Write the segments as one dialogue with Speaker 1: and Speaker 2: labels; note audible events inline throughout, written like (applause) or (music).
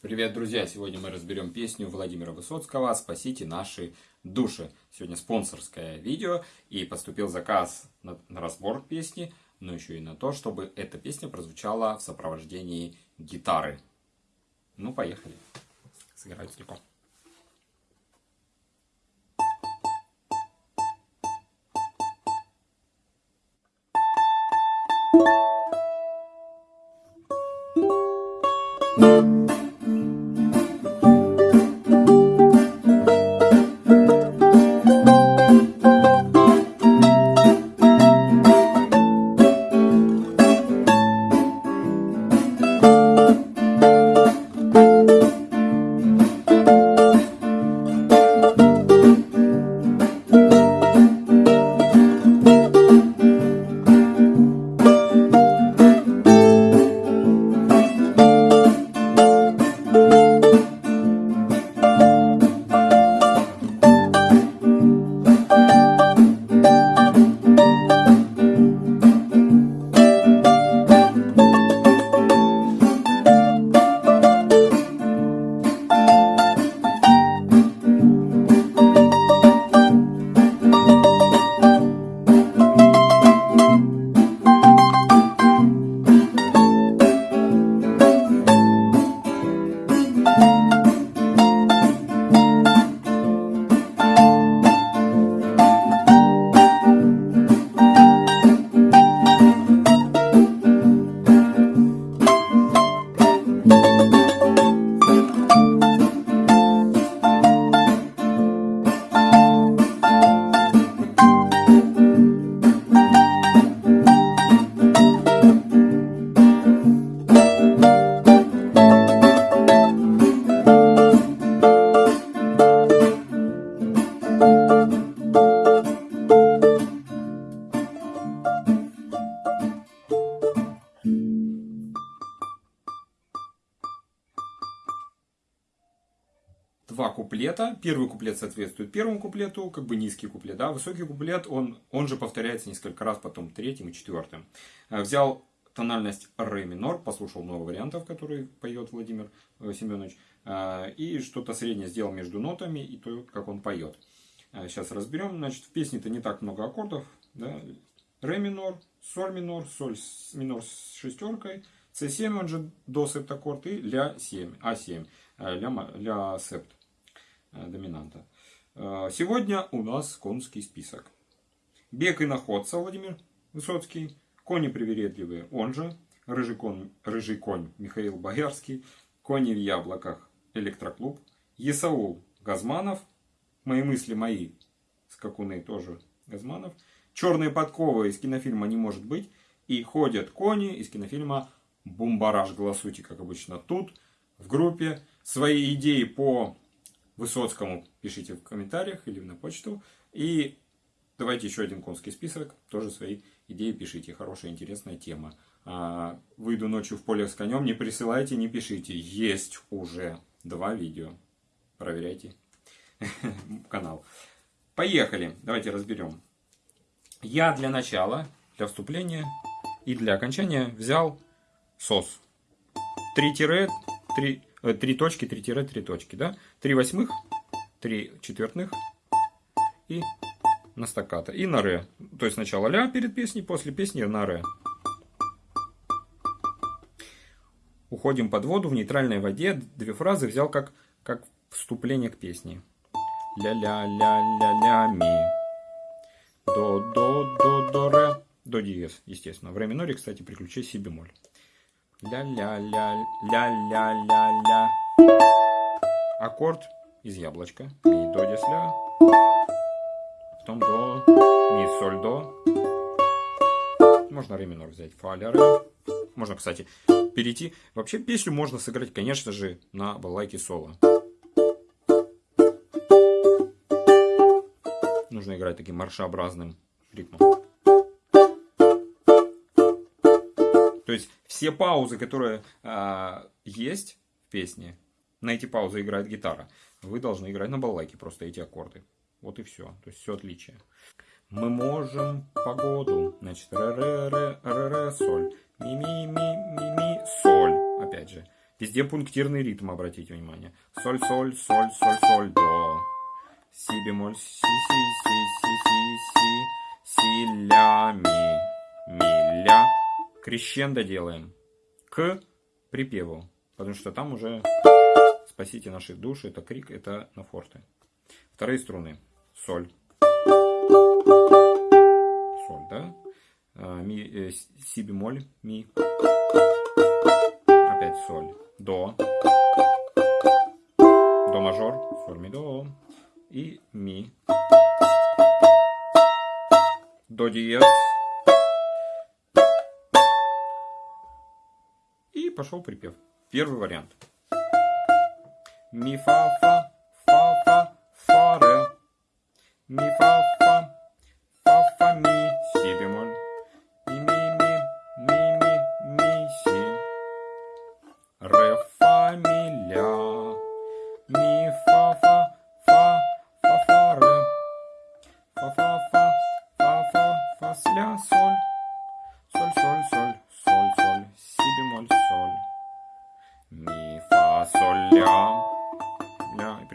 Speaker 1: Привет, друзья! Сегодня мы разберем песню Владимира Высоцкого «Спасите наши души». Сегодня спонсорское видео, и поступил заказ на, на разбор песни, но еще и на то, чтобы эта песня прозвучала в сопровождении гитары. Ну, поехали. Сыграю целиком. два куплета. Первый куплет соответствует первому куплету, как бы низкий куплет. Да? Высокий куплет, он, он же повторяется несколько раз, потом третьим и четвертым. Э, взял тональность ре минор, послушал много вариантов, которые поет Владимир э, Семенович. Э, и что-то среднее сделал между нотами и то, как он поет. Сейчас разберем. Значит, в песне-то не так много аккордов. Да? Ре минор, соль минор, соль минор с шестеркой. С7 он же до септаккорд и ля 7, А7, ля, ля септ. Э, доминанта. Э, сегодня у нас конский список. Бег и находца Владимир Высоцкий. Кони привередливые, он же. Рыжий конь, рыжий конь Михаил Боярский. Кони в яблоках Электроклуб. Есаул Газманов. Мои мысли мои. Скакуны тоже Газманов. Черные подковы из кинофильма «Не может быть». И ходят кони из кинофильма «Бумбараж». Голосуйте, как обычно, тут, в группе. Свои идеи по Высоцкому пишите в комментариях или на почту. И давайте еще один конский список. Тоже свои идеи пишите. Хорошая, интересная тема. А, выйду ночью в поле с конем. Не присылайте, не пишите. Есть уже два видео. Проверяйте (laughs) канал. Поехали. Давайте разберем. Я для начала, для вступления и для окончания взял сос. Три тире, три Э, три точки, три тире, три точки, да? Три восьмых, три четвертных и на стаккато. И на ре. То есть сначала ля перед песней, после песни на ре. Уходим под воду в нейтральной воде. Две фразы взял как, как вступление к песне. Ля-ля-ля-ля-ля-ми. До-до-до-до-ре. До диез, естественно. В ре миноре, кстати, приключи си бемоль. Ля-ля-ля-ля-ля-ля-ля. Аккорд из яблочка. Ми, до, дес, ля. Потом до, ми, соль, до. Можно ре минор взять. Фа, ля, ре. Можно, кстати, перейти. Вообще песню можно сыграть, конечно же, на балалайке соло. Нужно играть таким маршеобразным ритмом. То есть все паузы, которые э, есть в песне, на эти паузы играет гитара. Вы должны играть на балалайке просто эти аккорды. Вот и все. То есть все отличие. Мы можем погоду. Значит, ре ре ре ре ре соль. Ми ми ми ми ми соль. Опять же. Везде пунктирный ритм, обратите внимание. Соль, соль, соль, соль, соль, до. Си бемоль, си, си, си, си, си, си, си, ля, ми, ми, ля. Крещендо делаем к припеву, потому что там уже спасите наши души, это крик, это на форте. Вторые струны. Соль. Соль, да? А, ми, э, си бемоль, ми. Опять соль. До. До мажор. Соль, ми, до. И ми. До диез. Пошел припев. Первый вариант. Ми, фа, фа, фа, фа, фа, ре. Ми, фа, фа, фа, фа, ми, си бемоль. И ми, ми, ми, ми, ми, си. Ре, фа, ми, ля. Ми, фа, фа, фа, фа, фа, ре. Фа, фа, фа, фа, фа, фа, с, ля, соль. Соль,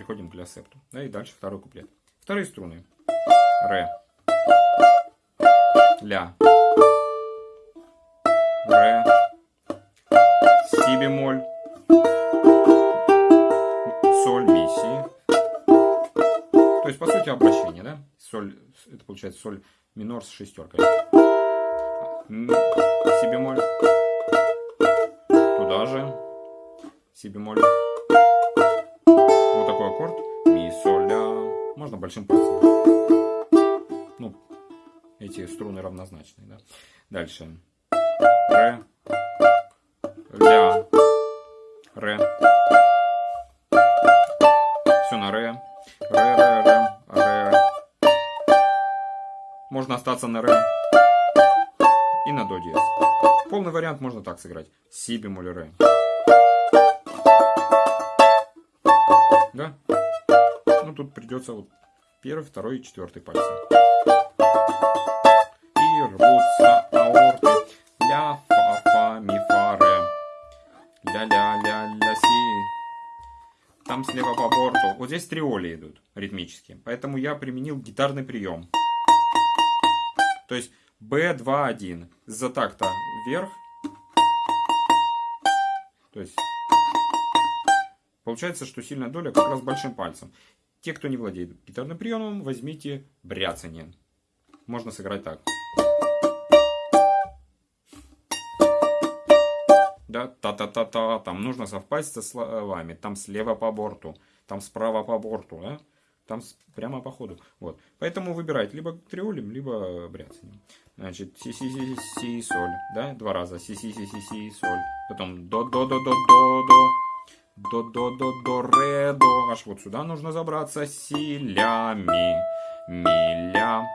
Speaker 1: переходим к ля септу. Да, и дальше второй куплет. Вторые струны. Ре. Ля. Ре. Си бемоль. Соль, ми, си. То есть, по сути, обращение, да? Соль, это получается соль минор с шестеркой. Си бемоль. Туда же. Си бемоль. Такой аккорд. Ми, соль, ля. Можно большим пальцем. Ну, эти струны равнозначные, да. Дальше. Ре. Ля. Ре. Все на ре. Ре, ре, ре. Ре. Можно остаться на ре и на до диез. Полный вариант можно так сыграть. Си бемоль ре. Да? Ну тут придется вот первый, второй и четвертый пальцы. И рвутся аорты. Ля, фа, фа, ми, фа, ре. Ля, ля, ля, ля, си. Там слева по борту. Вот здесь триоли идут ритмически. Поэтому я применил гитарный прием. То есть B2-1 за такта вверх. То есть получается, что сильная доля как раз большим пальцем. Те, кто не владеет гитарным приемом, возьмите бряцание. Можно сыграть так. Да, та-та-та-та. Там нужно совпасть со словами. Там слева по борту, там справа по борту, да? Там прямо по ходу. Вот. Поэтому выбирайте либо триолем, либо бряцанием. Значит, си си си си соль, да, два раза. Си си си си си соль. Потом до до, до, до, до, ре, до. Аж вот сюда нужно забраться силя, миля.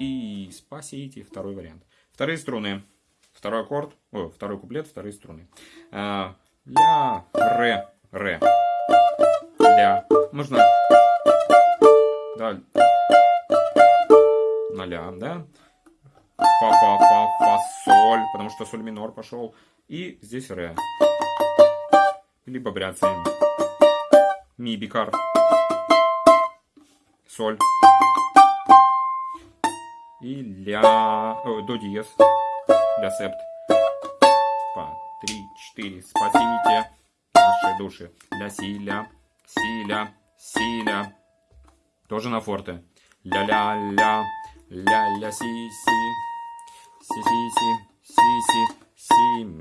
Speaker 1: И спасите второй вариант. Вторые струны. Второй аккорд, о, второй куплет, вторые струны. А, ля, ре, ре. Ля. Можно да, на ля, да? Фа, фа, фа, фа, соль, потому что соль минор пошел. И здесь ре. Либо бряцаем. Ми, бикар. Соль. И ля, о, до диез. Ля септ. Два, три, четыре. Спасите наши души. Ля, си, ля, си, ля, си, ля. Тоже на форте. Ля-ля-ля, ля-ля-си-си, си-си-си, си-си, си-ми.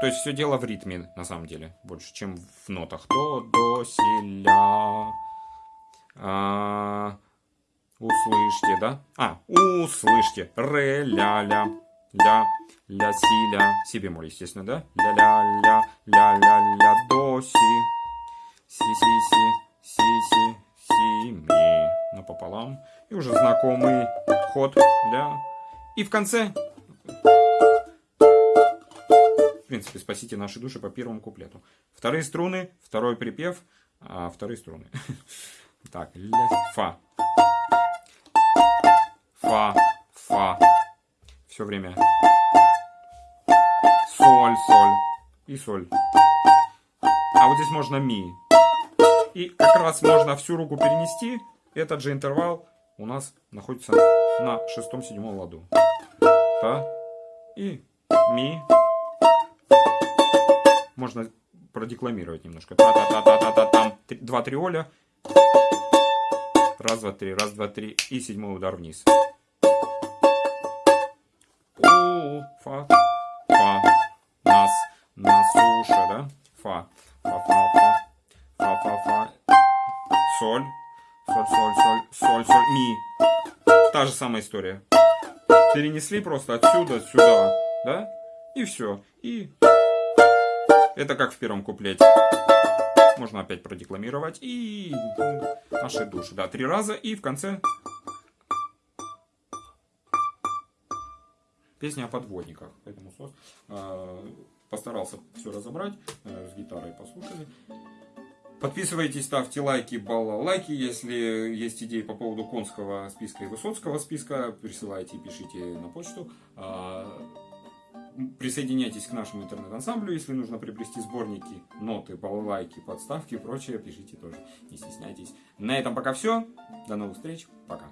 Speaker 1: То есть все дело в ритме, на самом деле, больше, чем в нотах. До, до, си, ля. А, услышьте, да? А, услышьте. Ре, ля, ля, ля, ля, си, ля. Си бемоль, естественно, да? Ля, ля, ля, ля, ля, ля, до, си. Си, си, си, си, си, си, ми. Напополам. И уже знакомый ход ля. И в конце... принципе, спасите наши души по первому куплету. Вторые струны, второй припев, а вторые струны. (laughs) Так, ля, фа. Фа, фа. Все время. Соль, соль. И соль. а вот здесь можно ми. И как раз можно всю руку перенести. Этот же интервал у нас находится на шестом-седьмом ладу. Та и ми. Можно продекламировать немножко. Та-та-та-та-та-та-там. Два триоля. Раз, два, три, раз, два, три. И седьмой удар вниз. О, фа, фа, нас, на суше, да? Фа, фа, фа, фа, фа, фа, фа, соль, соль, соль, соль, соль, соль, ми. Та же самая история. Перенесли просто отсюда сюда, да? И все. И это как в первом куплете. Можно опять продекламировать. И наши души. Да, три раза. И в конце песня о подводниках. Поэтому э, постарался все разобрать. Э, с гитарой послушали. Подписывайтесь, ставьте лайки, баллайки. Если есть идеи по поводу конского списка и высоцкого списка, присылайте и пишите на почту. Присоединяйтесь к нашему интернет-ансамблю, если нужно приобрести сборники, ноты, балалайки, подставки и прочее, пишите тоже, не стесняйтесь. На этом пока все. До новых встреч. Пока.